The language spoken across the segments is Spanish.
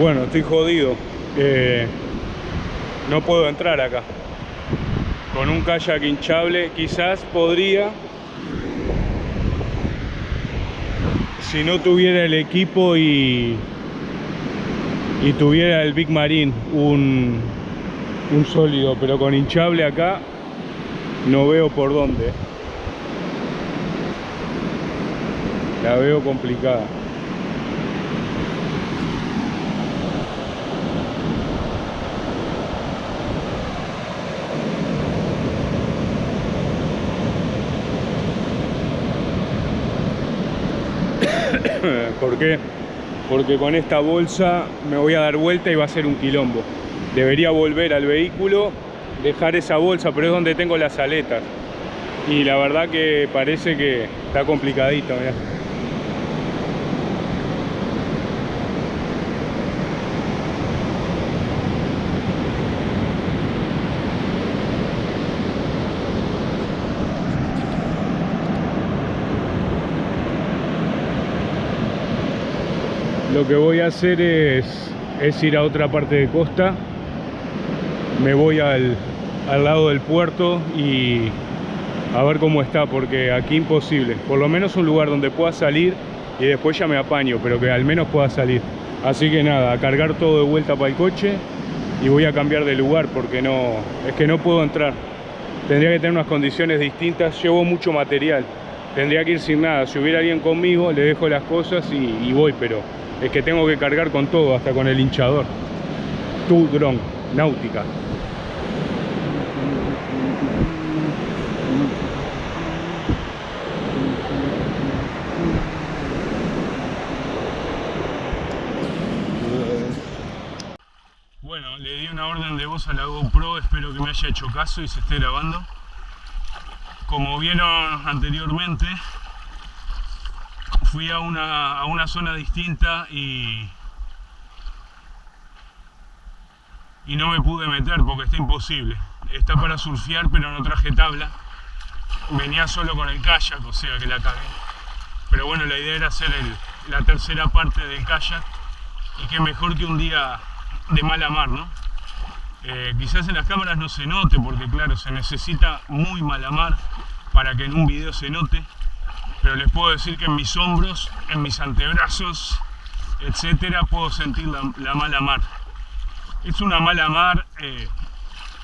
Bueno, estoy jodido. Eh, no puedo entrar acá. Con un kayak hinchable quizás podría. Si no tuviera el equipo y, y tuviera el Big Marine, un, un sólido, pero con hinchable acá no veo por dónde. La veo complicada. ¿Por qué? Porque con esta bolsa me voy a dar vuelta y va a ser un quilombo. Debería volver al vehículo, dejar esa bolsa, pero es donde tengo las aletas. Y la verdad que parece que está complicadito, mirá. Que voy a hacer es, ir a otra parte de costa. Me voy al, lado del puerto y a ver cómo está, porque aquí imposible. Por lo menos un lugar donde pueda salir y después ya me apaño, pero que al menos pueda salir. Así que nada, a cargar todo de vuelta para el coche y voy a cambiar de lugar porque no, es que no puedo entrar. Tendría que tener unas condiciones distintas, llevo mucho material. Tendría que ir sin nada. Si hubiera alguien conmigo, le dejo las cosas y voy, pero es que tengo que cargar con todo, hasta con el hinchador. Tu dron, náutica. Bueno, le di una orden de voz a la GoPro, espero que me haya hecho caso y se esté grabando. Como vieron anteriormente, fui a una, a una zona distinta y, y no me pude meter porque está imposible. Está para surfear pero no traje tabla. Venía solo con el kayak, o sea que la cagué. Pero bueno, la idea era hacer el, la tercera parte del kayak y qué mejor que un día de mala mar, ¿no? Eh, quizás en las cámaras no se note porque claro, se necesita muy mala mar para que en un video se note pero les puedo decir que en mis hombros, en mis antebrazos, etcétera, puedo sentir la, la mala mar. Es una mala mar eh,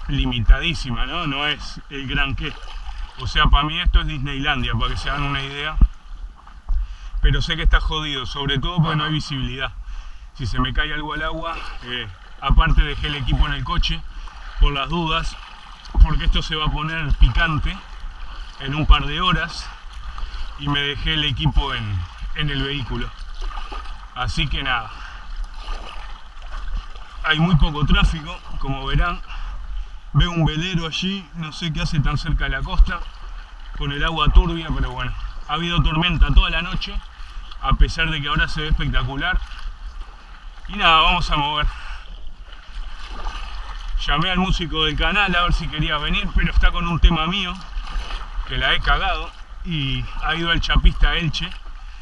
limitadísima, ¿no? No es el gran qué. O sea, para mí esto es Disneylandia, para que se hagan una idea. Pero sé que está jodido, sobre todo porque no hay visibilidad. Si se me cae algo al agua, eh, aparte dejé el equipo en el coche, por las dudas, porque esto se va a poner picante en un par de horas y me dejé el equipo en, en el vehículo. Así que nada, hay muy poco tráfico, como verán. Veo un velero allí, no sé qué hace tan cerca de la costa, con el agua turbia, pero bueno, ha habido tormenta toda la noche, a pesar de que ahora se ve espectacular. Y nada, vamos a mover. Llamé al músico del canal a ver si quería venir, pero está con un tema mío, que la he cagado y ha ido al chapista Elche.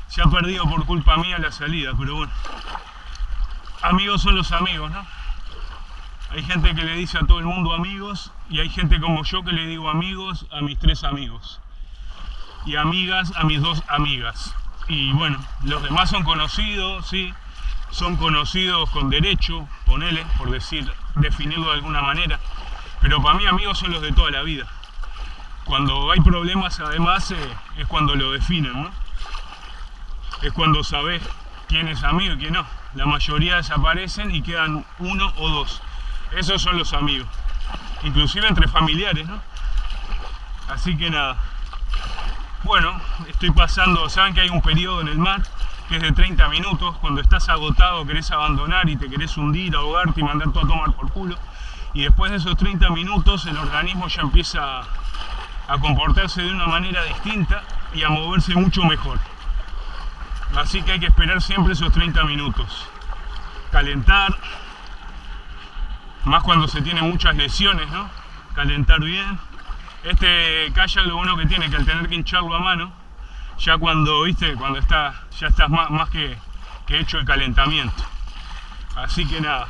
Se ha perdido por culpa mía la salida, pero bueno. Amigos son los amigos, ¿no? Hay gente que le dice a todo el mundo amigos y hay gente como yo que le digo amigos a mis tres amigos. Y amigas a mis dos amigas. Y bueno, los demás son conocidos, sí. Son conocidos con derecho, ponele, por decir, definirlo de alguna manera. Pero para mí amigos son los de toda la vida cuando hay problemas además eh, es cuando lo definen, ¿no? Es cuando sabes quién es amigo y quién no. La mayoría desaparecen y quedan uno o dos. Esos son los amigos. Inclusive entre familiares, ¿no? Así que nada. Bueno, estoy pasando, saben que hay un periodo en el mar que es de 30 minutos, cuando estás agotado, querés abandonar y te querés hundir, ahogarte y mandar todo a tomar por culo. Y después de esos 30 minutos el organismo ya empieza a comportarse de una manera distinta y a moverse mucho mejor. Así que hay que esperar siempre esos 30 minutos. Calentar, más cuando se tienen muchas lesiones, ¿no? Calentar bien. Este kayak lo bueno que tiene que al tener que hincharlo a mano, ya cuando, viste, cuando está, ya estás más, más que, que hecho el calentamiento. Así que nada.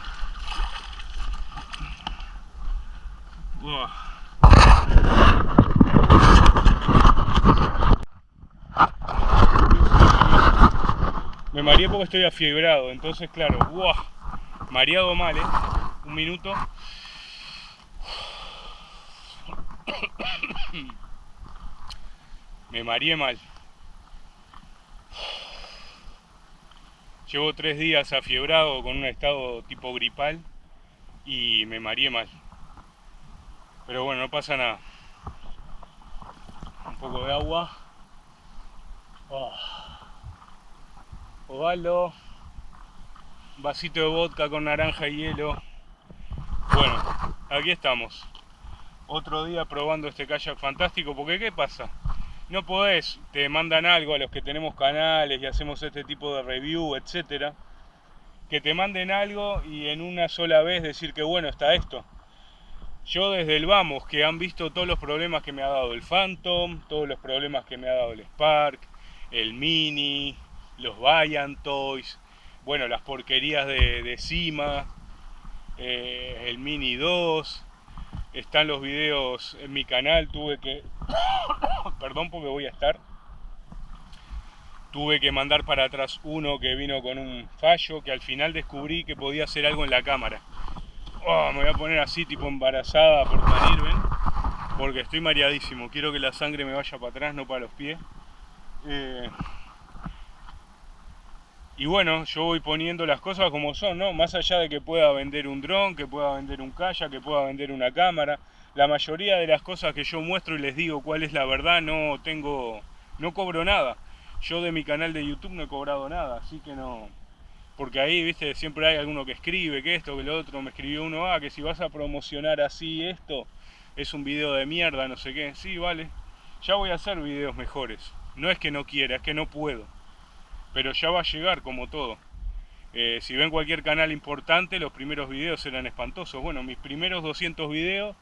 Me mareé porque estoy afiebrado, entonces claro, ¡buah! mareado mal, ¿eh? Un minuto. Me mareé mal. Llevo tres días afiebrado con un estado tipo gripal y me mareé mal. Pero bueno, no pasa nada. Un poco de agua. Oh. Osvaldo. Un vasito de vodka con naranja y hielo. Bueno, aquí estamos. Otro día probando este kayak fantástico. Porque ¿qué pasa? No podés, te mandan algo a los que tenemos canales y hacemos este tipo de review, etcétera. Que te manden algo y en una sola vez decir que bueno está esto yo desde el vamos, que han visto todos los problemas que me ha dado el Phantom, todos los problemas que me ha dado el Spark, el Mini, los Vayan Toys, bueno, las porquerías de, de Cima, eh, el Mini 2, están los videos en mi canal, tuve que, perdón porque voy a estar, tuve que mandar para atrás uno que vino con un fallo, que al final descubrí que podía hacer algo en la cámara. Oh, me voy a poner así, tipo embarazada por salir, ¿ven? Porque estoy mareadísimo. Quiero que la sangre me vaya para atrás, no para los pies. Eh, y bueno, yo voy poniendo las cosas como son, ¿no? Más allá de que pueda vender un dron, que pueda vender un kayak, que pueda vender una cámara. La mayoría de las cosas que yo muestro y les digo cuál es la verdad, no tengo, no cobro nada. Yo de mi canal de YouTube no he cobrado nada, así que no, porque ahí, viste, siempre hay alguno que escribe que esto, que lo otro, me escribió uno, ah, que si vas a promocionar así esto, es un video de mierda, no sé qué, sí, vale, ya voy a hacer videos mejores, no es que no quiera, es que no puedo, pero ya va a llegar como todo. Eh, si ven cualquier canal importante, los primeros videos eran espantosos. Bueno, mis primeros 200 videos,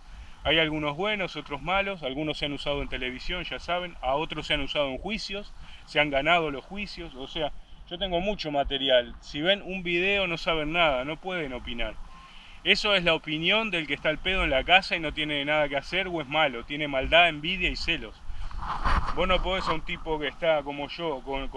hay algunos buenos, otros malos, algunos se han usado en televisión, ya saben, a otros se han usado en juicios, se han ganado los juicios, o sea, yo tengo mucho material. Si ven un video no saben nada, no pueden opinar. Eso es la opinión del que está al pedo en la casa y no tiene nada que hacer o es malo. Tiene maldad, envidia y celos. Vos no podés a un tipo que está como yo, con,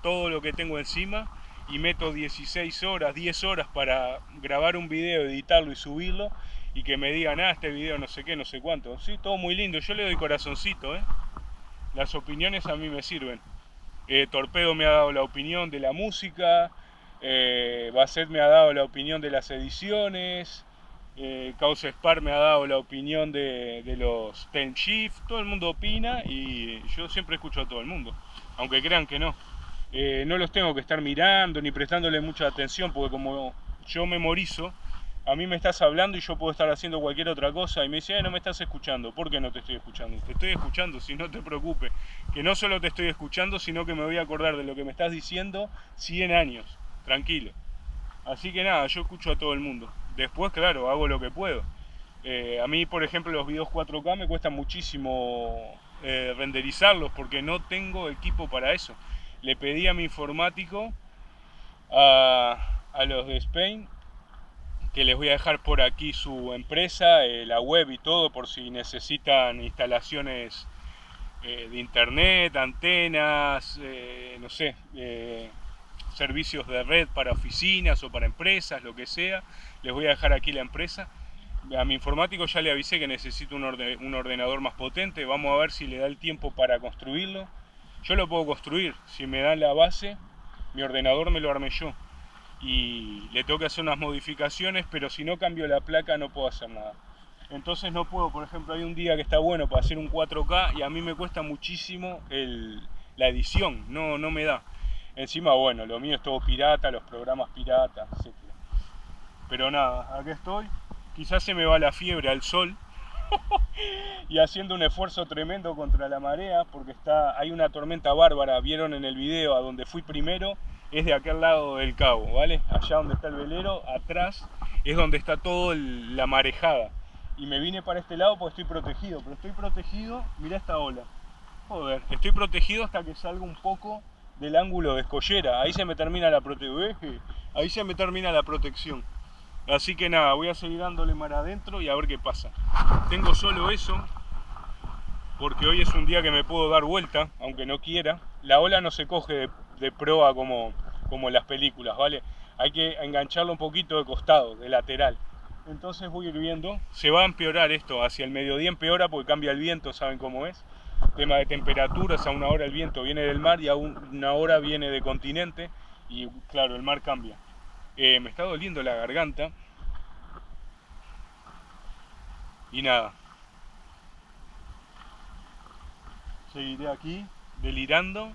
todo lo que tengo encima, y meto 16 horas, 10 horas para grabar un video, editarlo y subirlo, y que me digan, ah, este video no sé qué, no sé cuánto. Sí, todo muy lindo, yo le doy corazoncito, ¿eh? Las opiniones a mí me sirven. Eh, Torpedo me ha dado la opinión de la música, eh, Basset me ha dado la opinión de las ediciones, eh, Causa Spar me ha dado la opinión de, los Ten Shift, todo el mundo opina y yo siempre escucho a todo el mundo, aunque crean que no. Eh, no los tengo que estar mirando ni prestándole mucha atención porque como yo memorizo, a mí me estás hablando y yo puedo estar haciendo cualquier otra cosa y me dice, no me estás escuchando, ¿por qué no te estoy escuchando? Te estoy escuchando, si no te preocupes, que no solo te estoy escuchando, sino que me voy a acordar de lo que me estás diciendo 100 años, tranquilo. Así que nada, yo escucho a todo el mundo. Después, claro, hago lo que puedo. Eh, a mí, por ejemplo, los videos 4K me cuesta muchísimo eh, renderizarlos porque no tengo equipo para eso. Le pedí a mi informático, a, los de Spain, que les voy a dejar por aquí su empresa, eh, la web y todo, por si necesitan instalaciones de internet, antenas, no sé, servicios de red para oficinas o para empresas, lo que sea. Les voy a dejar aquí la empresa. A mi informático ya le avisé que necesito un, ordenador más potente. Vamos a ver si le da el tiempo para construirlo. Yo lo puedo construir. Si me dan la base, mi ordenador me lo armé yo y le tengo que hacer unas modificaciones, pero si no cambio la placa no puedo hacer nada. Entonces no puedo, por ejemplo, hay un día que está bueno para hacer un 4K y a mí me cuesta muchísimo la edición, no, no me da. Encima, bueno, lo mío es todo pirata, los programas piratas, etc. Pero nada, aquí estoy. Quizás se me va la fiebre al sol y haciendo un esfuerzo tremendo contra la marea porque está, hay una tormenta bárbara, vieron en el video a donde fui primero, es de aquel lado del cabo, ¿vale? Allá donde está el velero, atrás es donde está toda la marejada. Y me vine para este lado porque estoy protegido, pero estoy protegido, mira esta ola. Joder, estoy protegido hasta que salga un poco del ángulo de escollera. Ahí se me termina la protección. Ahí se me termina la protección. Así que nada, voy a seguir dándole mar adentro y a ver qué pasa. Tengo solo eso, porque hoy es un día que me puedo dar vuelta, aunque no quiera. La ola no se coge de, proa como, como en las películas, ¿vale? Hay que engancharlo un poquito de costado, de lateral. Entonces voy a ir viendo, se va a empeorar esto, hacia el mediodía empeora porque cambia el viento, ¿saben cómo es? Tema de temperaturas, a una hora el viento viene del mar y a una hora viene de continente y claro, el mar cambia. Eh, me está doliendo la garganta. Y nada. Seguiré aquí, delirando.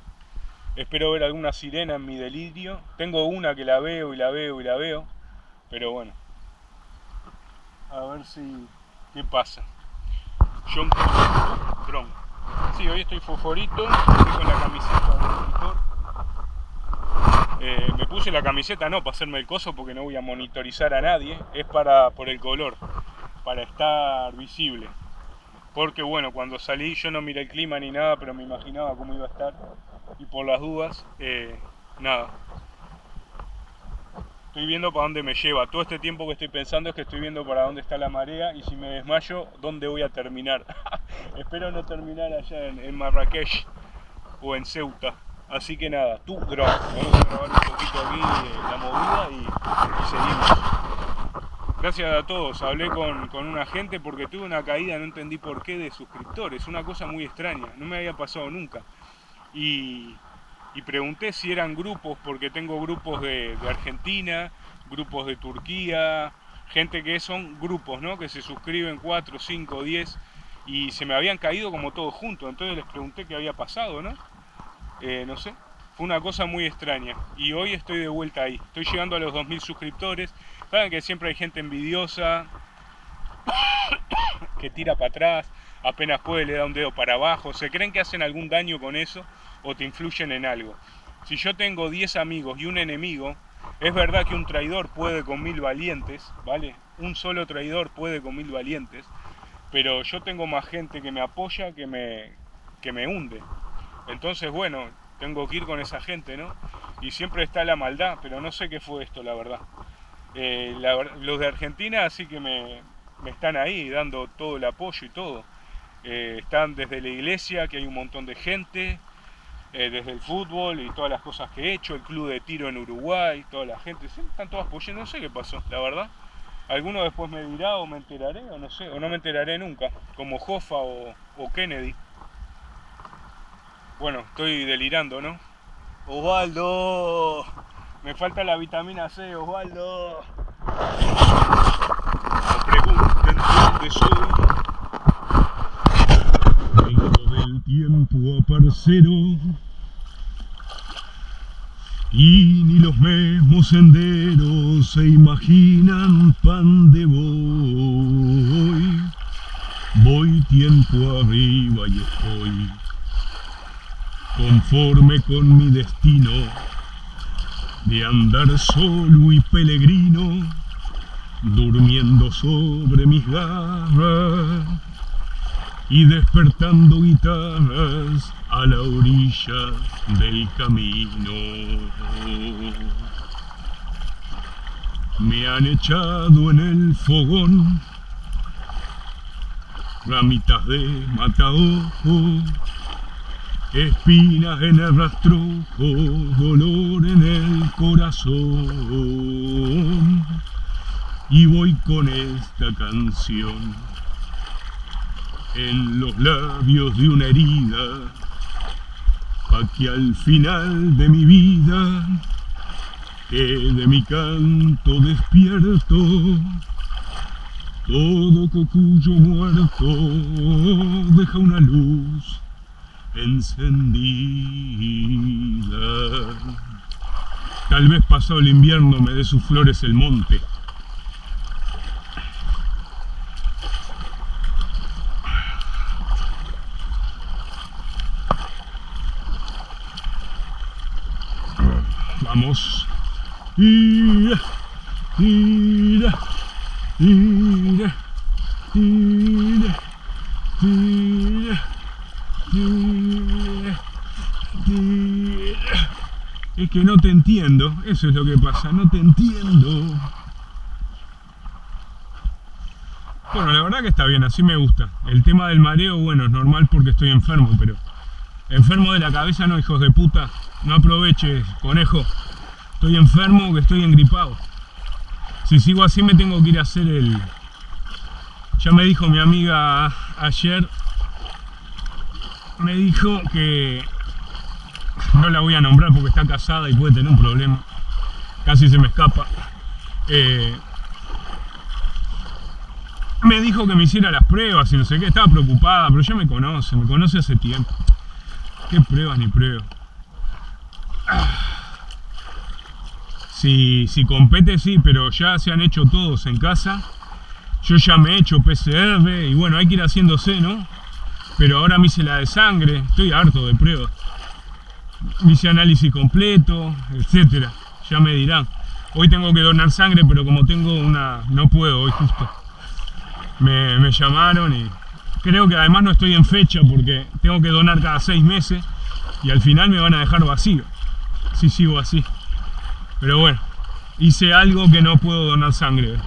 Espero ver alguna sirena en mi delirio. Tengo una que la veo y la veo y la veo. Pero bueno. A ver si... ¿Qué pasa? John. Sí, hoy estoy foforito. Estoy con la camiseta del monitor. Eh, me puse la camiseta no para hacerme el coso porque no voy a monitorizar a nadie. Es para por el color. Para estar visible. Porque bueno, cuando salí yo no miré el clima ni nada, pero me imaginaba cómo iba a estar. Y por las dudas, eh, nada, estoy viendo para dónde me lleva. Todo este tiempo que estoy pensando es que estoy viendo para dónde está la marea y si me desmayo, dónde voy a terminar. Espero no terminar allá en, Marrakech o en Ceuta. Así que nada, tú drone. Vamos a grabar un poquito aquí eh, la movida y, seguimos. Gracias a todos. Hablé con, con una gente porque tuve una caída, no entendí por qué, de suscriptores. Una cosa muy extraña. No me había pasado nunca. Y y pregunté si eran grupos, porque tengo grupos de, Argentina, grupos de Turquía, gente que son grupos, ¿no? Que se suscriben 4, 5, 10 y se me habían caído como todos juntos. Entonces les pregunté qué había pasado, ¿no? Eh, no sé, fue una cosa muy extraña. Y hoy estoy de vuelta ahí. Estoy llegando a los 2.000 suscriptores. Saben que siempre hay gente envidiosa que tira para atrás, apenas puede le da un dedo para abajo. ¿Se creen que hacen algún daño con eso? O te influyen en algo. Si yo tengo 10 amigos y un enemigo, es verdad que un traidor puede con mil valientes, ¿vale? Un solo traidor puede con mil valientes, pero yo tengo más gente que me apoya que me, que me hunde. Entonces, bueno, tengo que ir con esa gente, ¿no? Y siempre está la maldad, pero no sé qué fue esto, la verdad. Eh, los de Argentina sí que me, me, están ahí dando todo el apoyo y todo. Eh, están desde la iglesia, que hay un montón de gente, eh, desde el fútbol y todas las cosas que he hecho, el club de tiro en Uruguay, toda la gente, están todos apoyando, no sé qué pasó, la verdad. Alguno después me dirá o me enteraré, o no sé, o no me enteraré nunca, como Hoffa o, Kennedy. Bueno, estoy delirando, ¿no? Osvaldo, me falta la vitamina C, Osvaldo. No pregunten dónde soy. Tiempo, parcero y ni los mismos senderos se imaginan pan de voy. Voy tiempo arriba y estoy conforme con mi destino de andar solo y peregrino, durmiendo sobre mis garras y despertando guitarras a la orilla del camino. Me han echado en el fogón ramitas de mataojo, espinas en el rastrojo, dolor en el corazón. Y voy con esta canción en los labios de una herida, pa' que al final de mi vida quede mi canto despierto, todo cocuyo muerto deja una luz encendida. Tal vez pasado el invierno me dé sus flores el monte, Vamos. Es que no te entiendo, eso es lo que pasa, no te entiendo. Bueno, la verdad que está bien, así me gusta. El tema del mareo, bueno, es normal porque estoy enfermo, pero... Enfermo de la cabeza no, hijos de puta. No aproveches, conejo. Estoy enfermo que estoy engripado. Si sigo así me tengo que ir a hacer el... Ya me dijo mi amiga ayer, me dijo que no la voy a nombrar porque está casada y puede tener un problema. Casi se me escapa. Eh, me dijo que me hiciera las pruebas y no sé qué, estaba preocupada, pero ya me conoce, me conoce hace tiempo. ¿Qué pruebas ni pruebas? Si, si compete sí, pero ya se han hecho todos en casa. Yo ya me he hecho PCR y bueno, hay que ir haciéndose, ¿no? Pero ahora me hice la de sangre, estoy harto de pruebas. Me hice análisis completo, etcétera. Ya me dirán. Hoy tengo que donar sangre, pero como tengo una... no puedo hoy justo me, llamaron y creo que además no estoy en fecha porque tengo que donar cada seis meses y al final me van a dejar vacío si sigo así. Pero bueno, hice algo que no puedo donar sangre.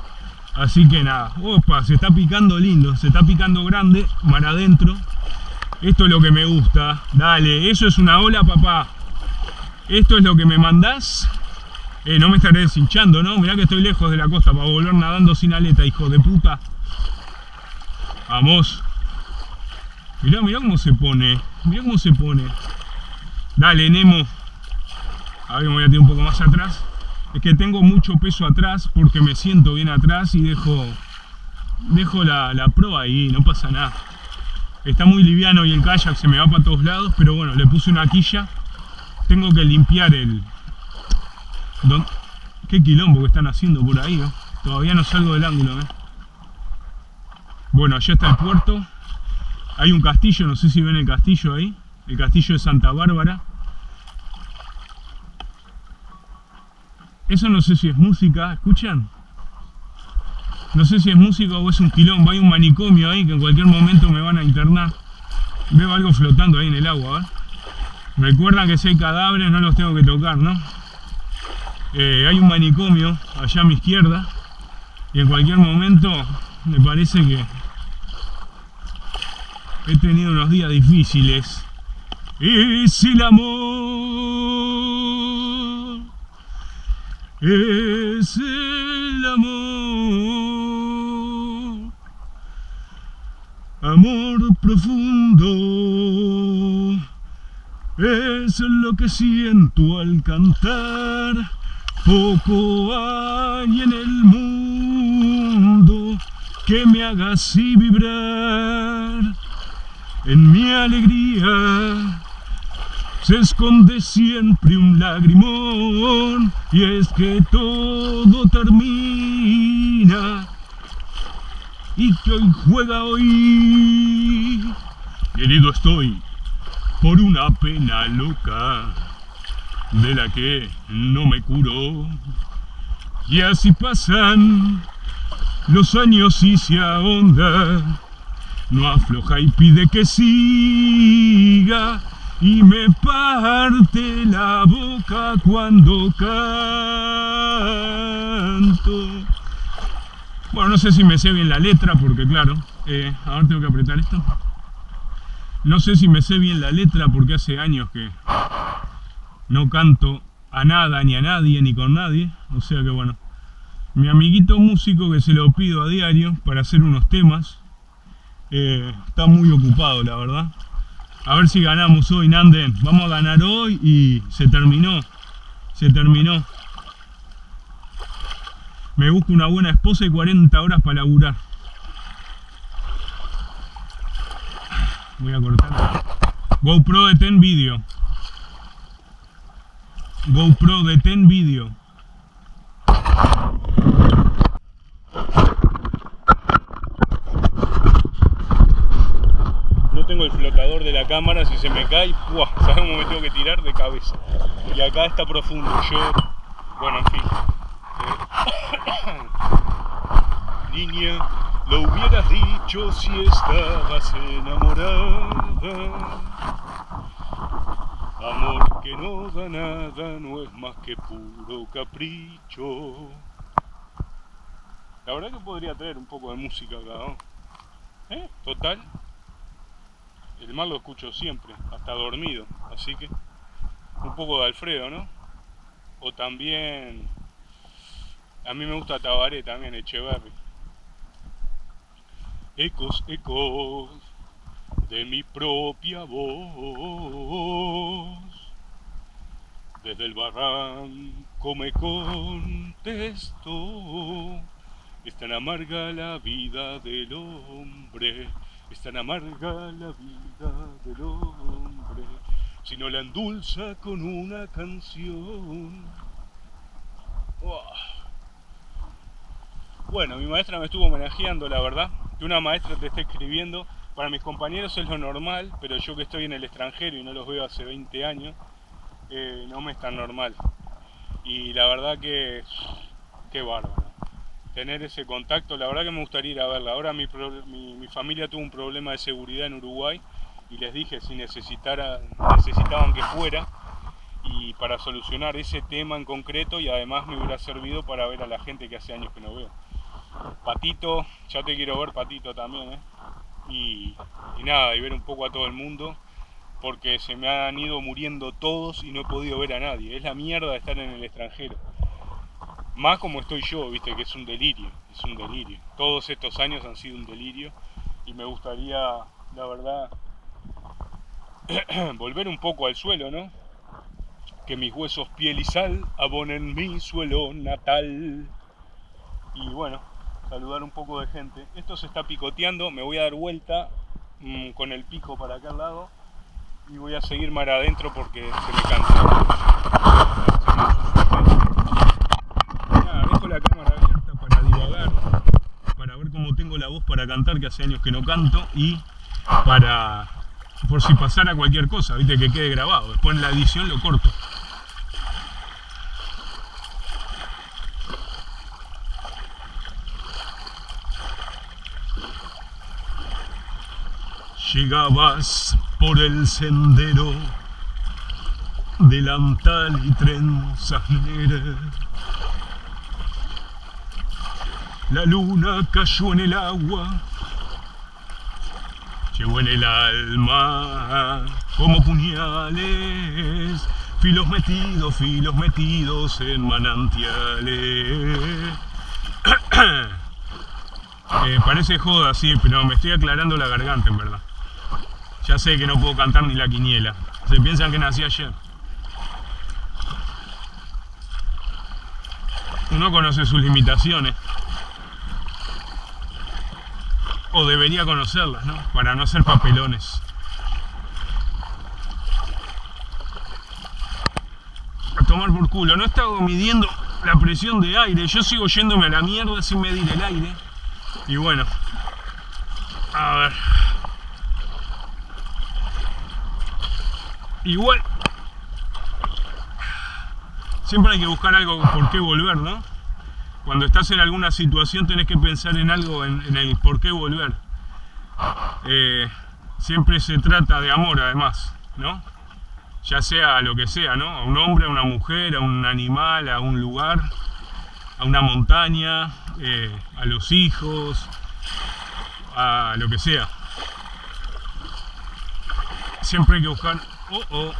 Así que nada, opa, se está picando lindo, se está picando grande, mar adentro. Esto es lo que me gusta. Dale, eso es una ola, papá. Esto es lo que me mandás. Eh, no me estaré deshinchando, ¿no? Mirá que estoy lejos de la costa para volver nadando sin aleta, hijo de puta. Vamos. Mirá, mirá cómo se pone. Mirá cómo se pone. Dale, Nemo. A ver, me voy a tirar un poco más atrás. Es que tengo mucho peso atrás porque me siento bien atrás y dejo, dejo la, la proa ahí, no pasa nada. Está muy liviano y el kayak se me va para todos lados, pero bueno, le puse una quilla. Tengo que limpiar el... Qué quilombo que están haciendo por ahí. Todavía no salgo del ángulo, ¿eh? Bueno, allá está el puerto. Hay un castillo, no sé si ven el castillo ahí. El castillo de Santa Bárbara. Eso no sé si es música, ¿escuchan? No sé si es música o es un quilombo. Hay un manicomio ahí que en cualquier momento me van a internar. Veo algo flotando ahí en el agua, Recuerdan que si hay cadáveres no los tengo que tocar, ¿no? Eh, hay un manicomio allá a mi izquierda y en cualquier momento me parece que he tenido unos días difíciles. Es el amor, es el amor, amor profundo, es lo que siento al cantar. Poco hay en el mundo que me haga así vibrar. En mi alegría se esconde siempre un lagrimón y es que todo termina y que hoy juega hoy. Querido estoy por una pena loca de la que no me curo y así pasan los años y se ahonda, no afloja y pide que siga y me parte la boca cuando canto. Bueno, no sé si me sé bien la letra porque claro, eh, ahora tengo que apretar esto. No sé si me sé bien la letra porque hace años que no canto a nada, ni a nadie, ni con nadie. O sea que bueno, mi amiguito músico que se lo pido a diario para hacer unos temas. Eh, está muy ocupado, la verdad. A ver si ganamos hoy, Nanden. Vamos a ganar hoy y se terminó. Se terminó. Me busco una buena esposa y 40 horas para laburar. Voy a cortar. GoPro de 10 video. GoPro de 10 video. tengo de la cámara, si se me cae, ¡buah! ¿sabes cómo me tengo que tirar? De cabeza. Y acá está profundo, yo, bueno, en fin. Eh, niña, lo hubieras dicho si estabas enamorada. Amor que no da nada no es más que puro capricho. La verdad que podría traer un poco de música acá. ¿Eh? Total. El mal lo escucho siempre, hasta dormido, así que un poco de Alfredo, ¿no? O también, a mí me gusta Tabaré también, Echeverry. Ecos, ecos de mi propia voz. Desde el barranco me contesto, es tan amarga la vida del hombre, es tan amarga la vida del hombre, si no la endulza con una canción. Bueno, mi maestra me estuvo homenajeando, la verdad, que una maestra te esté escribiendo para mis compañeros es lo normal, pero yo que estoy en el extranjero y no los veo hace 20 años, eh, no me es tan normal. Y la verdad que, qué bárbaro. Tener ese contacto, la verdad que me gustaría ir a verla. Ahora mi, mi, familia tuvo un problema de seguridad en Uruguay y les dije si necesitara, necesitaban que fuera y para solucionar ese tema en concreto y además me hubiera servido para ver a la gente que hace años que no veo. Patito, ya te quiero ver Patito también, ¿eh? y, nada, y ver un poco a todo el mundo, porque se me han ido muriendo todos y no he podido ver a nadie. Es la mierda de estar en el extranjero. Más como estoy yo, viste, que es un delirio, es un delirio. Todos estos años han sido un delirio y me gustaría, la verdad, volver un poco al suelo, ¿no? Que mis huesos, piel y sal abonen mi suelo natal. Y bueno, saludar un poco de gente. Esto se está picoteando, me voy a dar vuelta mm, con el pico para acá al lado y voy a seguir mar adentro porque se me cansa. La cámara abierta para divagar, para ver cómo tengo la voz para cantar, que hace años que no canto, y para, por si pasara cualquier cosa, viste, que quede grabado. Después en la edición lo corto. Llegabas por el sendero, delantal y trenzas La luna cayó en el agua, llevó en el alma como puñales, filos metidos, filos metidos en manantiales. Eh, parece joda, sí, pero me estoy aclarando la garganta en verdad. Ya sé que no puedo cantar ni la quiniela. Se piensan que nací ayer. Uno conoce sus limitaciones. Debería conocerlas, ¿no? Para no ser papelones. A tomar por culo. No he estado midiendo la presión de aire. Yo sigo yéndome a la mierda sin medir el aire. Y bueno. A ver. igual siempre hay que buscar algo por qué volver, ¿no? Cuando estás en alguna situación tenés que pensar en algo, en, el por qué volver. Eh, siempre se trata de amor además, ¿no? Ya sea lo que sea, ¿no? A un hombre, a una mujer, a un animal, a un lugar, a una montaña, eh, a los hijos, a lo que sea. Siempre hay que buscar Oh, oh.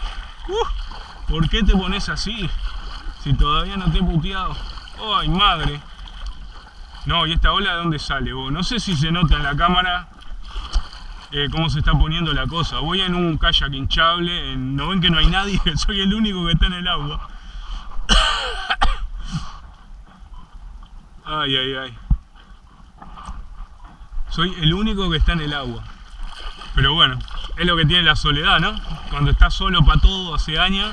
Uh, ¿Por qué te pones así? Si todavía no te he puteado. ¡Ay, madre! No, ¿y esta ola de dónde sale? No sé si se nota en la cámara eh, cómo se está poniendo la cosa. Voy en un kayak hinchable, no ven que no hay nadie, soy el único que está en el agua. Ay, ay, ay. Soy el único que está en el agua. Pero bueno, es lo que tiene la soledad, ¿no? Cuando estás solo para todo hace años,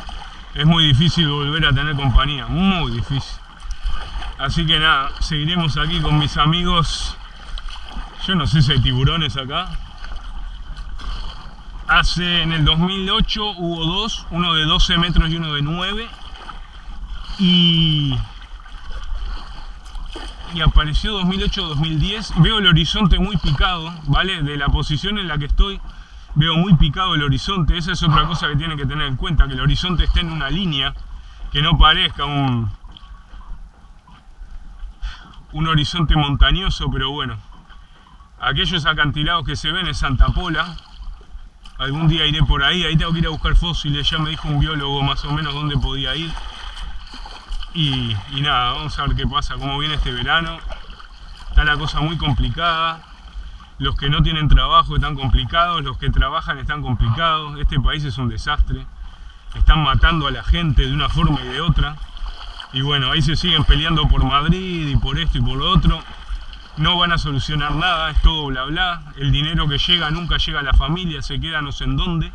es muy difícil volver a tener compañía, muy difícil. Así que nada, seguiremos aquí con mis amigos. Yo no sé si hay tiburones acá. Hace en el 2008 hubo dos, uno de 12 metros y uno de 9. Y y apareció 2008-2010. Veo el horizonte muy picado, ¿vale? De la posición en la que estoy Veo muy picado el horizonte, esa es otra cosa que tienen que tener en cuenta, que el horizonte esté en una línea, que no parezca un, un horizonte montañoso, pero bueno. Aquellos acantilados que se ven en Santa Pola, algún día iré por ahí, ahí tengo que ir a buscar fósiles, ya me dijo un biólogo más o menos dónde podía ir. Y, y nada, vamos a ver qué pasa, cómo viene este verano. Está la cosa muy complicada los que no tienen trabajo están complicados, los que trabajan están complicados, este país es un desastre, están matando a la gente de una forma y de otra, y bueno, ahí se siguen peleando por Madrid y por esto y por lo otro, no van a solucionar nada, es todo bla bla, el dinero que llega nunca llega a la familia, se queda no sé en dónde,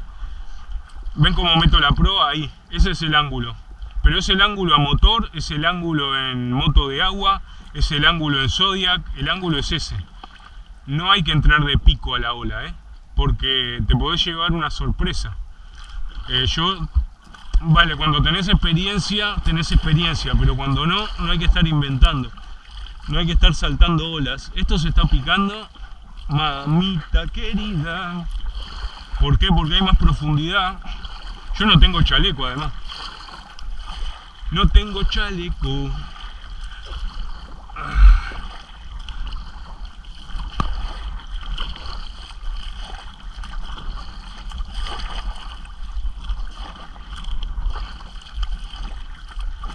ven cómo meto la proa ahí, ese es el ángulo, pero es el ángulo a motor, es el ángulo en moto de agua, es el ángulo en Zodiac, el ángulo es ese. No hay que entrar de pico a la ola, ¿eh? porque te podés llevar una sorpresa. Eh, yo, vale, cuando tenés experiencia, tenés experiencia, pero cuando no, no hay que estar inventando. No hay que estar saltando olas. Esto se está picando, mamita querida. ¿Por qué? Porque hay más profundidad. Yo no tengo chaleco además. No tengo chaleco.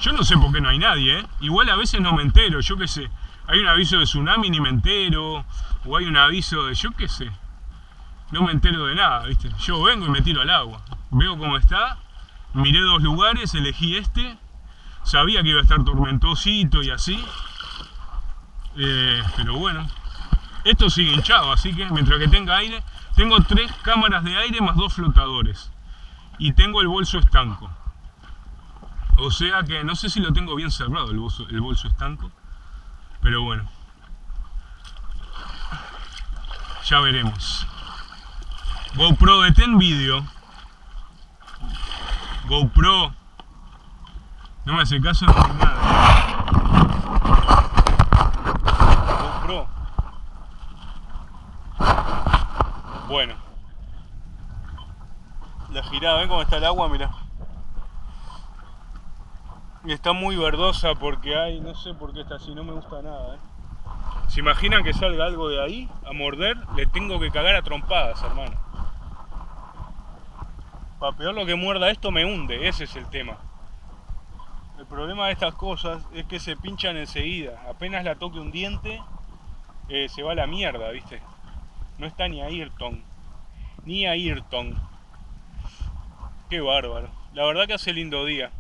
Yo no sé por qué no hay nadie, ¿eh? Igual a veces no me entero, yo qué sé. Hay un aviso de tsunami ni me entero. O hay un aviso de yo qué sé. No me entero de nada, ¿viste? Yo vengo y me tiro al agua. Veo cómo está. Miré dos lugares, elegí este. Sabía que iba a estar tormentosito y así. Eh, pero bueno. Esto sigue hinchado, así que mientras que tenga aire... Tengo tres cámaras de aire más dos flotadores. Y tengo el bolso estanco. O sea que no sé si lo tengo bien cerrado el bolso, el bolso estanco. Pero bueno. Ya veremos. GoPro detén vídeo. GoPro. No me hace caso de nada. GoPro. Bueno. La girada, ven cómo está el agua, mira está muy verdosa porque hay, no sé por qué está así, no me gusta nada. ¿eh? ¿Se imaginan que salga algo de ahí a morder? Le tengo que cagar a trompadas, hermano. Para peor lo que muerda esto me hunde, ese es el tema. El problema de estas cosas es que se pinchan enseguida. Apenas la toque un diente, eh, se va a la mierda, ¿viste? No está ni a Ayrton. Ni a Ayrton. Qué bárbaro. La verdad que hace lindo día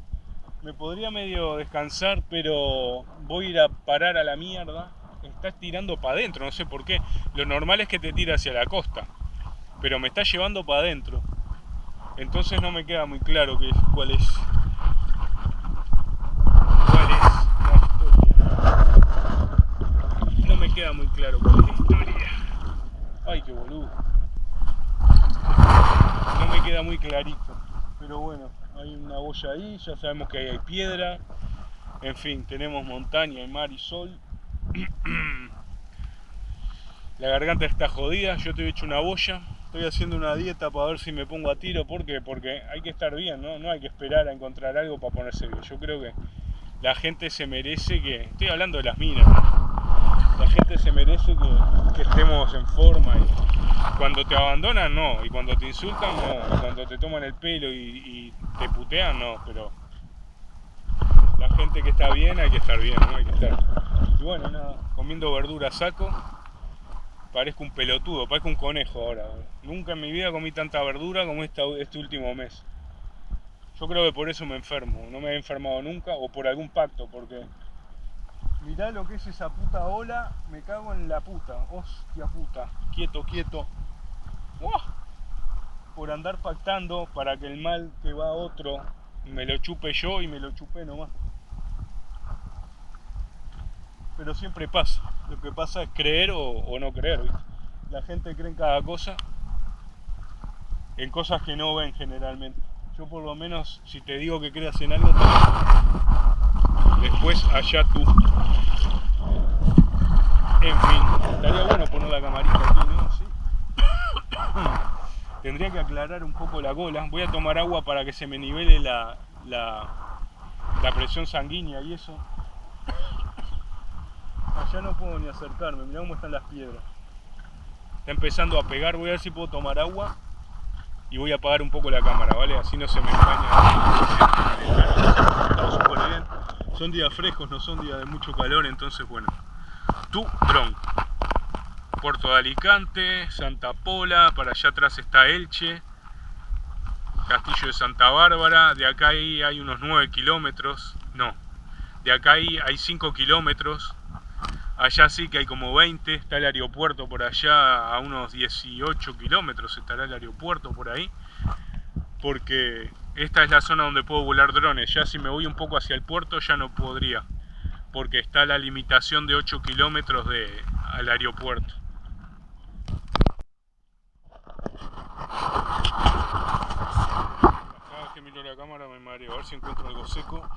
me podría medio descansar, pero voy a ir a parar a la mierda. Estás tirando para adentro, no sé por qué. Lo normal es que te tire hacia la costa, pero me está llevando para adentro. Entonces no me queda muy claro qué, cuál es. ¿Cuál es la historia? No me queda muy claro cuál es la historia. Ay, qué boludo. No me queda muy clarito, pero bueno hay una boya ahí, ya sabemos que hay piedra, en fin, tenemos montaña, mar y sol. La garganta está jodida, yo te he hecho una boya, estoy haciendo una dieta para ver si me pongo a tiro, ¿por qué? Porque hay que estar bien, ¿no? No hay que esperar a encontrar algo para ponerse bien. Yo creo que la gente se merece que, estoy hablando de las minas, la gente se merece que, estemos en forma y cuando te abandonan no, y cuando te insultan no, cuando te toman el pelo y, te putean no, pero la gente que está bien hay que estar bien, ¿no? Hay que estar. Y bueno, nada, comiendo verdura saco, parezco un pelotudo, parezco un conejo ahora. Nunca en mi vida comí tanta verdura como este último mes. Yo creo que por eso me enfermo, no me he enfermado nunca, o por algún pacto, porque mirá lo que es esa puta ola, me cago en la puta, hostia puta, quieto, quieto. Por andar pactando para que el mal que va a otro me lo chupe yo y me lo chupe nomás. Pero siempre pasa, lo que pasa es creer o, no creer, La gente cree en cada cosa, en cosas que no ven generalmente. Yo por lo menos, si te digo que creas en algo, después allá tú. En fin, estaría bueno poner la camarita aquí, ¿no? Sí. Tendría que aclarar un poco la cola. Voy a tomar agua para que se me nivele la, la, presión sanguínea y eso. Allá no puedo ni acercarme, mirá cómo están las piedras. Está empezando a pegar, voy a ver si puedo tomar agua y voy a apagar un poco la cámara, ¿vale? Así no se me empaña. Son días frescos, no son días de mucho calor, entonces bueno. Tu dron. Puerto de Alicante, Santa Pola, para allá atrás está Elche, Castillo de Santa Bárbara, de acá hay, hay unos 9 kilómetros, no, de acá hay, hay 5 kilómetros, allá sí que hay como 20, está el aeropuerto por allá a unos 18 kilómetros, estará el aeropuerto por ahí, porque esta es la zona donde puedo volar drones, ya si me voy un poco hacia el puerto ya no podría, porque está la limitación de 8 kilómetros de, al aeropuerto. La cámara me mareo, a ver si encuentro algo seco.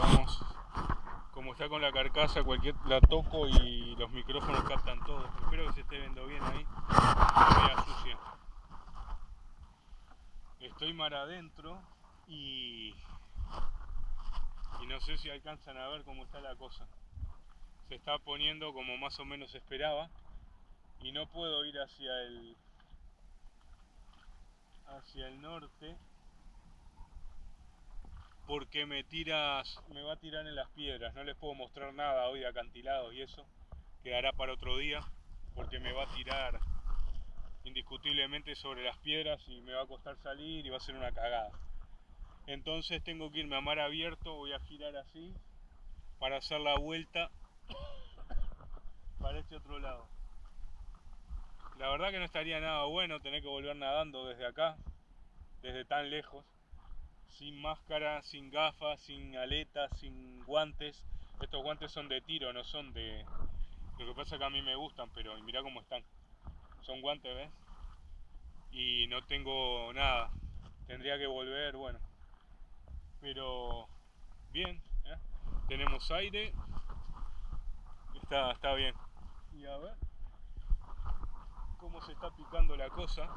vamos. Está con la carcasa, cualquier la toco y los micrófonos captan todo. Espero que se esté viendo bien ahí. Estoy mar adentro y, y no sé si alcanzan a ver cómo está la cosa se está poniendo como más o menos esperaba y no puedo ir hacia el hacia el norte porque me tiras me va a tirar en las piedras. No les puedo mostrar nada hoy de acantilados y eso quedará para otro día porque me va a tirar indiscutiblemente sobre las piedras y me va a costar salir y va a ser una cagada. Entonces tengo que irme a mar abierto voy a girar así para hacer la vuelta para este otro lado. La verdad que no estaría nada bueno tener que volver nadando desde acá, desde tan lejos, sin máscara, sin gafas, sin aletas, sin guantes. Estos guantes son de tiro, no son de... Lo que pasa es que a mí me gustan, pero mira cómo están. Son guantes, ¿ves? Y no tengo nada. Tendría que volver, bueno. Pero bien, ¿eh? tenemos aire. Está, está bien y a ver cómo se está picando la cosa.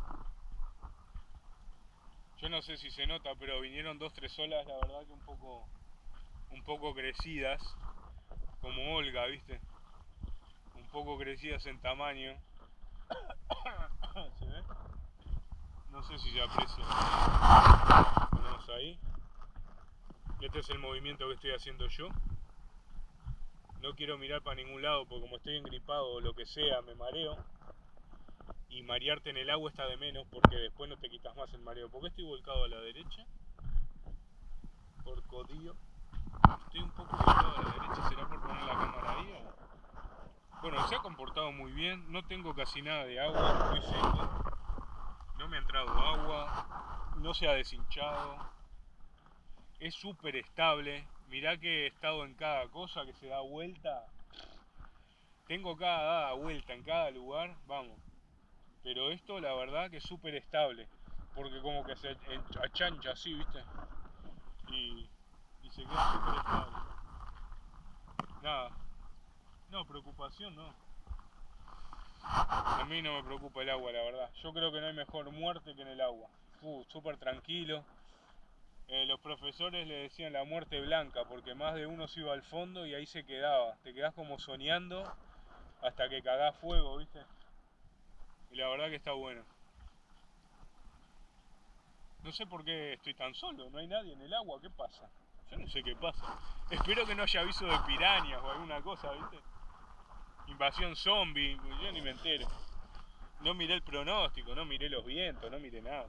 Yo no sé si se nota, pero vinieron dos, tres olas, la verdad que un poco, un poco crecidas, como Olga, ¿viste? Un poco crecidas en tamaño. ¿Se ve? No sé si se aprecia. Ponemos ahí. Este es el movimiento que estoy haciendo yo no quiero mirar para ningún lado porque como estoy engripado o lo que sea, me mareo. Y marearte en el agua está de menos porque después no te quitas más el mareo. ¿Por qué estoy volcado a la derecha? Por codillo. Estoy un poco volcado a la derecha, ¿será por poner la cámara ahí? Bueno, se ha comportado muy bien, no tengo casi nada de agua, estoy seco. No me ha entrado agua, no se ha deshinchado. Es súper estable, mirá que he estado en cada cosa que se da vuelta. Tengo cada dada vuelta en cada lugar, vamos. Pero esto la verdad que es súper estable. Porque como que se achancha así, ¿viste? Y, se queda súper estable. Nada. No, preocupación no. A mí no me preocupa el agua, la verdad. Yo creo que no hay mejor muerte que en el agua. Súper tranquilo eh, los profesores le decían la muerte blanca porque más de uno se iba al fondo y ahí se quedaba. Te quedás como soñando hasta que cagás fuego, ¿viste? Y la verdad que está bueno. No sé por qué estoy tan solo, no hay nadie en el agua, ¿qué pasa? Yo no sé qué pasa. Espero que no haya aviso de pirañas o alguna cosa, ¿viste? Invasión zombie, yo ni me entero. No miré el pronóstico, no miré los vientos, no miré nada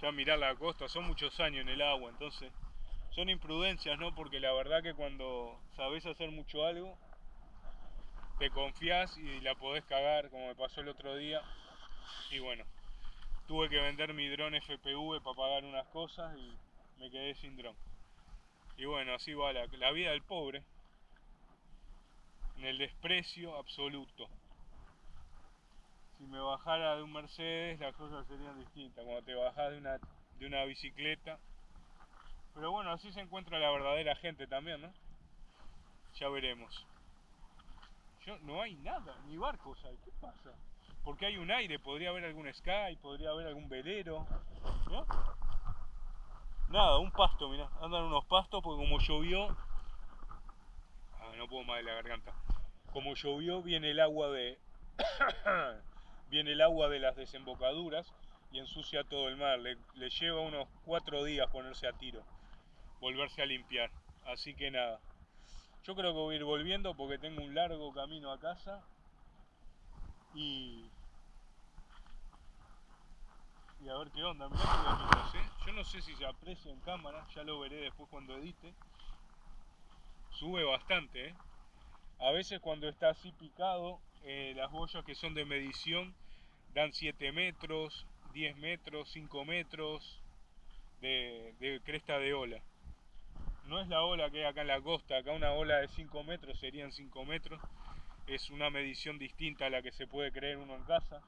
ya mirar la costa, son muchos años en el agua, entonces son imprudencias, ¿no? Porque la verdad que cuando sabes hacer mucho algo, te confías y la podés cagar, como me pasó el otro día. Y bueno, tuve que vender mi dron FPV para pagar unas cosas y me quedé sin dron. Y bueno, así va la, la vida del pobre, en el desprecio absoluto si me bajara de un Mercedes las cosas serían distintas, cuando te bajas de una, de una bicicleta. Pero bueno, así se encuentra la verdadera gente también, ¿no? Ya veremos. No hay nada, ni barcos hay. ¿Qué pasa? Porque hay un aire, podría haber algún sky, podría haber algún velero. ¿no? Nada, un pasto, mirá. Andan unos pastos porque como llovió. Ah, no puedo más de la garganta. Como llovió, viene el agua de. viene el agua de las desembocaduras y ensucia todo el mar. Le, le lleva unos cuatro días ponerse a tiro, volverse a limpiar. Así que nada. Yo creo que voy a ir volviendo porque tengo un largo camino a casa y. Y a ver qué onda, mirá bonitos, ¿eh? Yo no sé si se aprecia en cámara, ya lo veré después cuando edite. Sube bastante, ¿eh? A veces cuando está así picado, eh, las boyas que son de medición dan 7 metros, 10 metros, 5 metros de cresta de ola. No es la ola que hay acá en la costa, acá una ola de 5 metros serían 5 metros. Es una medición distinta a la que se puede creer uno en casa,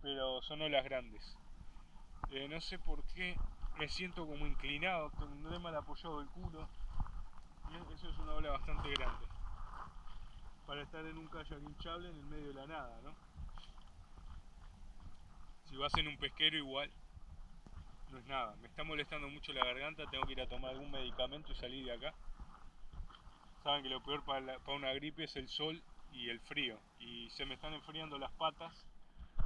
pero son olas grandes. Eh, no sé por qué me siento como inclinado, tendré mal apoyado el culo. Eso es una ola bastante grande. Para estar en un kayak hinchable en el medio de la nada, ¿no? Si vas en un pesquero igual, no es nada. Me está molestando mucho la garganta, tengo que ir a tomar algún medicamento y salir de acá. Saben que lo peor para, una gripe es el sol y el frío. Y se me están enfriando las patas,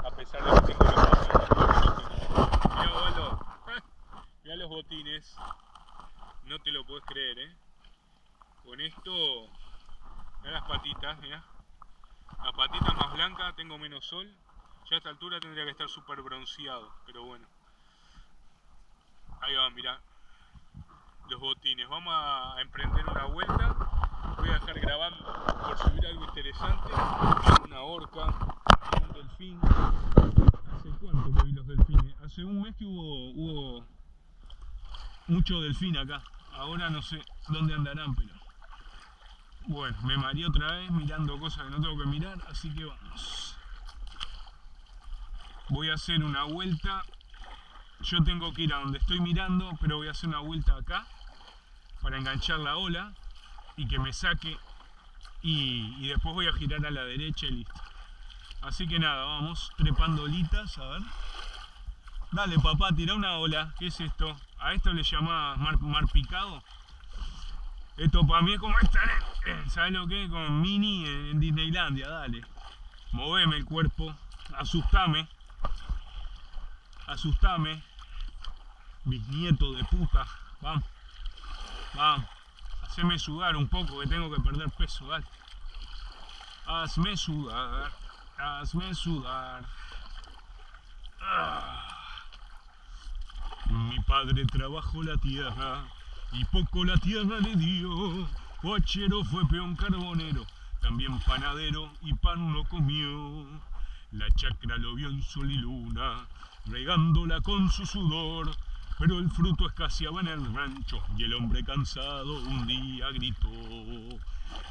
a pesar de que tengo los botines. Mirá, los botines. No te lo puedes creer, ¿eh? Con esto, mirá las patitas, mirá. Las patitas más blancas, tengo menos sol. Ya a esta altura tendría que estar súper bronceado, pero bueno. Ahí va, mirá. Los botines. Vamos a emprender una vuelta. Voy a dejar grabando por subir algo interesante. Una orca, un delfín. ¿Hace cuánto que vi los delfines? Hace un mes que hubo, mucho delfín acá. Ahora no sé dónde andarán, pero. Bueno, me mareé otra vez mirando cosas que no tengo que mirar, así que vamos. Voy a hacer una vuelta yo tengo que ir a donde estoy mirando, pero voy a hacer una vuelta acá para enganchar la ola y que me saque y, después voy a girar a la derecha y listo. Así que nada, vamos trepando olitas, a ver. Dale papá, tira una ola. ¿Qué es esto? A esto le llamás mar, picado. Esto para mí es como estar ¿sabes lo que? Con Mini en Disneylandia, dale. Moveme el cuerpo, asustame asustame, bisnieto de puta, vamos, vamos, haceme sudar un poco que tengo que perder peso, dale. Hazme sudar, hazme sudar. Ah. Mi padre trabajó la tierra y poco la tierra le dio. Cochero fue peón carbonero, también panadero y pan no comió. La chacra lo vio en sol y luna, regándola con su sudor, pero el fruto escaseaba en el rancho y el hombre cansado un día gritó.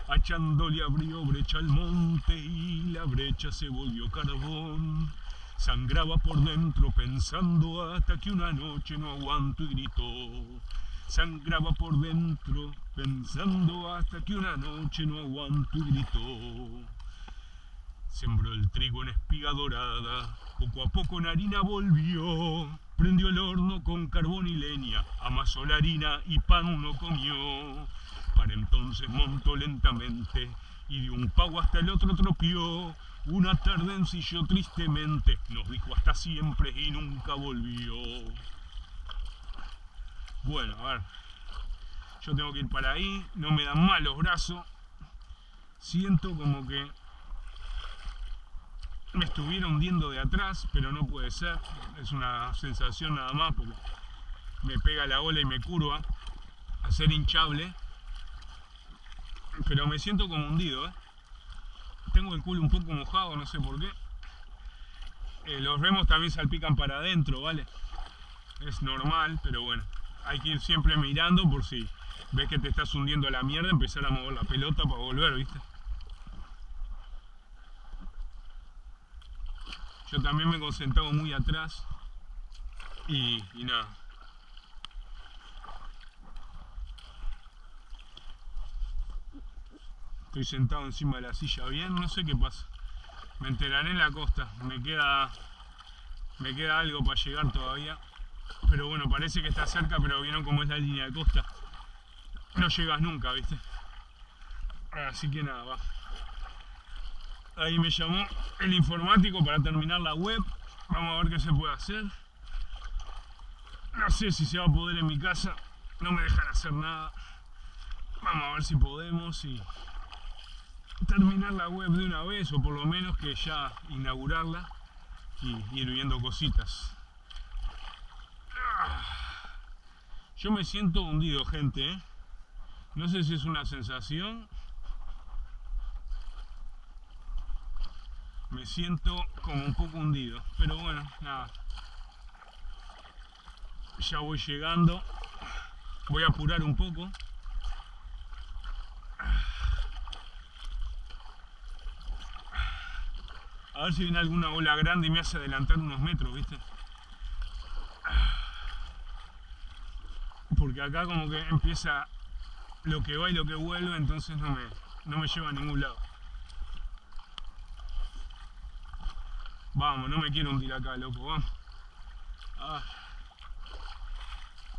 Achándole abrió brecha al monte y la brecha se volvió carbón. Sangraba por dentro pensando hasta que una noche no aguanto y gritó. Sangraba por dentro pensando hasta que una noche no aguanto y gritó. Sembró el trigo en espiga dorada, poco a poco en harina volvió. Prendió el horno con carbón y leña, amasó la harina y pan uno comió. Para entonces montó lentamente y de un pago hasta el otro tropió. Una tarde ensilló tristemente, nos dijo hasta siempre y nunca volvió. Bueno, a ver, yo tengo que ir para ahí, no me dan mal los brazos. Siento como que me estuviera hundiendo de atrás, pero no puede ser. Es una sensación nada más porque me pega la ola y me curva a ser hinchable. Pero me siento como hundido, ¿eh? Tengo el culo un poco mojado, no sé por qué. Eh, los remos también salpican para adentro, ¿vale? Es normal, pero bueno. Hay que ir siempre mirando por si ves que te estás hundiendo a la mierda, empezar a mover la pelota para volver, ¿viste? Yo también me he concentrado muy atrás y, nada. Estoy sentado encima de la silla bien, no sé qué pasa. Me enteraré en la costa. Me queda, me queda algo para llegar todavía. Pero bueno, parece que está cerca, pero vieron cómo es la línea de costa. No llegas nunca, ¿viste? Así que nada, va. Ahí me llamó el informático para terminar la web. Vamos a ver qué se puede hacer. No sé si se va a poder en mi casa. No me dejan hacer nada. Vamos a ver si podemos y terminar la web de una vez o por lo menos que ya inaugurarla y ir viendo cositas. Yo me siento hundido, gente. ¿eh? No sé si es una sensación. Me siento como un poco hundido. Pero bueno, nada. Ya voy llegando. Voy a apurar un poco. A ver si viene alguna ola grande y me hace adelantar unos metros, ¿viste? Porque acá como que empieza lo que va y lo que vuelve, entonces no me, no me lleva a ningún lado. Vamos, no me quiero hundir acá, loco, vamos. Ah.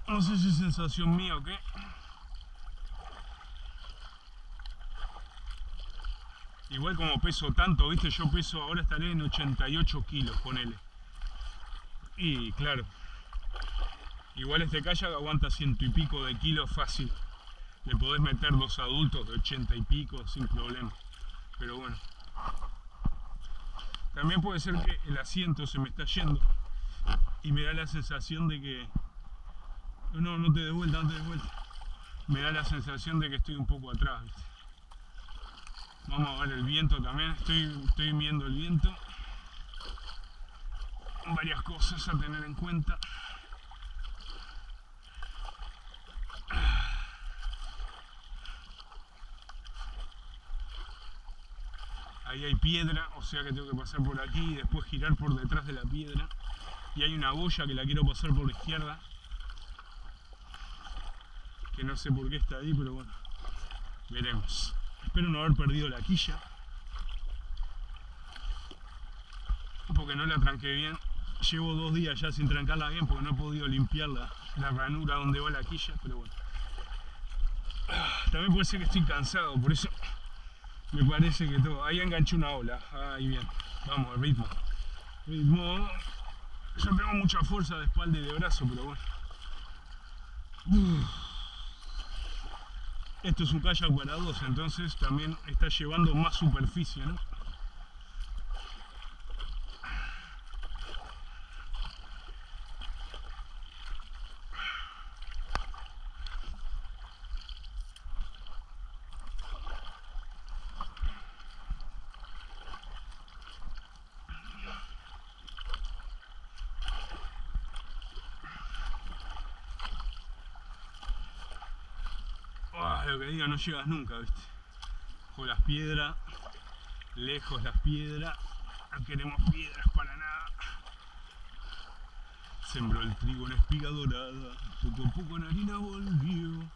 No sé si es sensación mía o qué. Igual como peso tanto, viste, yo peso, ahora estaré en 88 kilos, ponele. Y claro, igual este kayak aguanta ciento y pico de kilos fácil. Le podés meter dos adultos de 80 y pico sin problema. Pero bueno. También puede ser que el asiento se me está yendo y me da la sensación de que... No, no te de vuelta, no te de vuelta. Me da la sensación de que estoy un poco atrás. Vamos a ver el viento también, estoy, estoy viendo el viento. Varias cosas a tener en cuenta. Ahí hay piedra, o sea que tengo que pasar por aquí y después girar por detrás de la piedra. Y hay una boya que la quiero pasar por la izquierda. Que no sé por qué está ahí, pero bueno, veremos. Espero no haber perdido la quilla. Porque no la tranqué bien. Llevo dos días ya sin trancarla bien porque no he podido limpiar la, ranura donde va la quilla, pero bueno. También puede ser que estoy cansado, por eso me parece que todo. Ahí enganché una ola. Ahí bien. Vamos, el ritmo. Ritmo. Yo tengo mucha fuerza de espalda y de brazo, pero bueno. Esto es un kayak para dos, entonces también está llevando más superficie, ¿no? Que diga, no llegas nunca, ¿viste? Con las piedras, lejos las piedras, no queremos piedras para nada. Sembró el trigo en espiga dorada, poco a poco en harina volvió.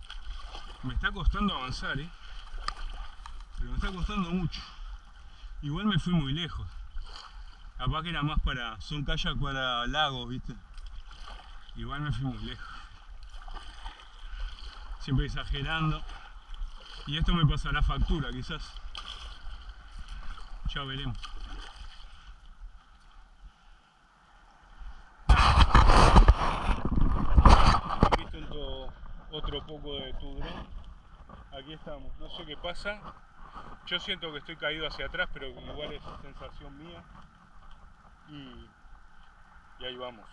Me está costando avanzar, ¿eh? Pero me está costando mucho. Igual me fui muy lejos. Capaz que era más para... son kayak para lagos, ¿viste? Igual me fui muy lejos. Siempre exagerando. Y esto me pasará factura quizás. Ya veremos. Aquí está otro poco de tu Aquí estamos. No sé qué pasa. Yo siento que estoy caído hacia atrás, pero igual es sensación mía. Y, y ahí vamos.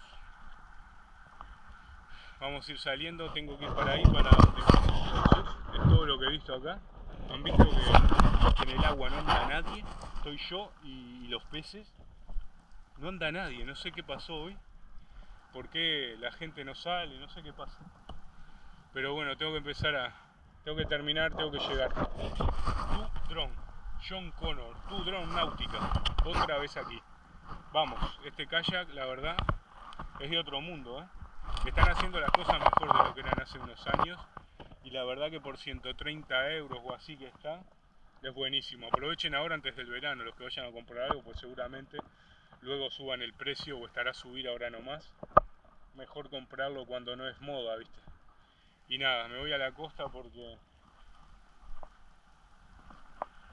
Vamos a ir saliendo, tengo que ir para ahí, para todo lo que he visto acá. Han visto que en el agua no anda nadie, estoy yo y los peces. No anda nadie, no sé qué pasó hoy. ¿Por qué la gente no sale? No sé qué pasa. Pero bueno, tengo que empezar a... Tengo que terminar, tengo que llegar. Tu drone, John Connor, tu drone náutica. Otra vez aquí. Vamos, este kayak, la verdad, es de otro mundo, ¿eh? están haciendo las cosas mejor de lo que eran hace unos años y la verdad que por 130 euros o así que está Es buenísimo. Aprovechen ahora antes del verano los que vayan a comprar algo, pues seguramente luego suban el precio o estará a subir ahora nomás. Mejor comprarlo cuando no es moda, ¿viste? Y nada, me voy a la costa porque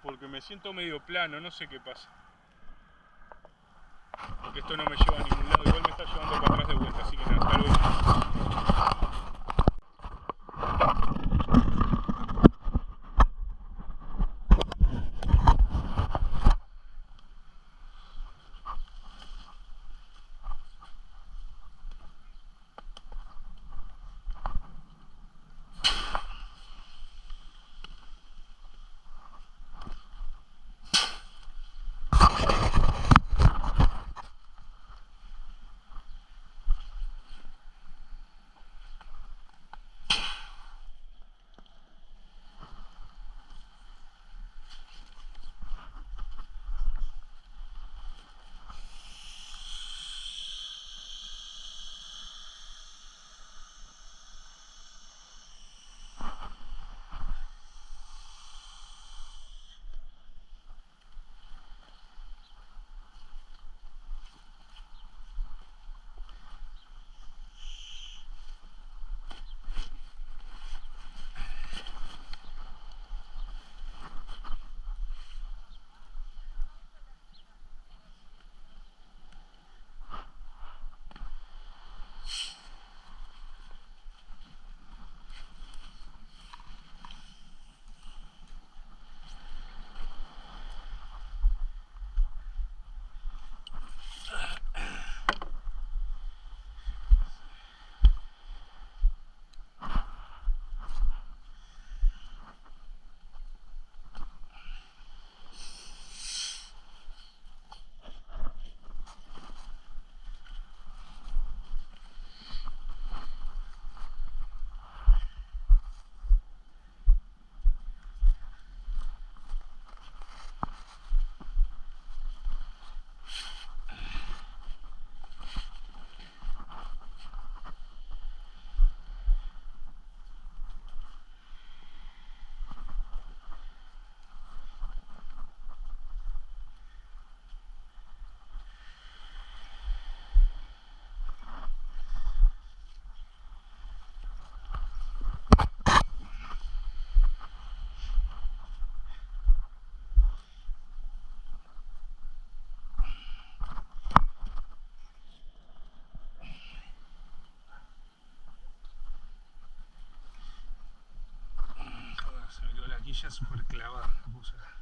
porque me siento medio plano, no sé qué pasa. Porque esto no me lleva a ningún lado, igual me está llevando para atrás de vuelta, así que nada, hasta luego. Joder, se me quedó la quilla súper clavada.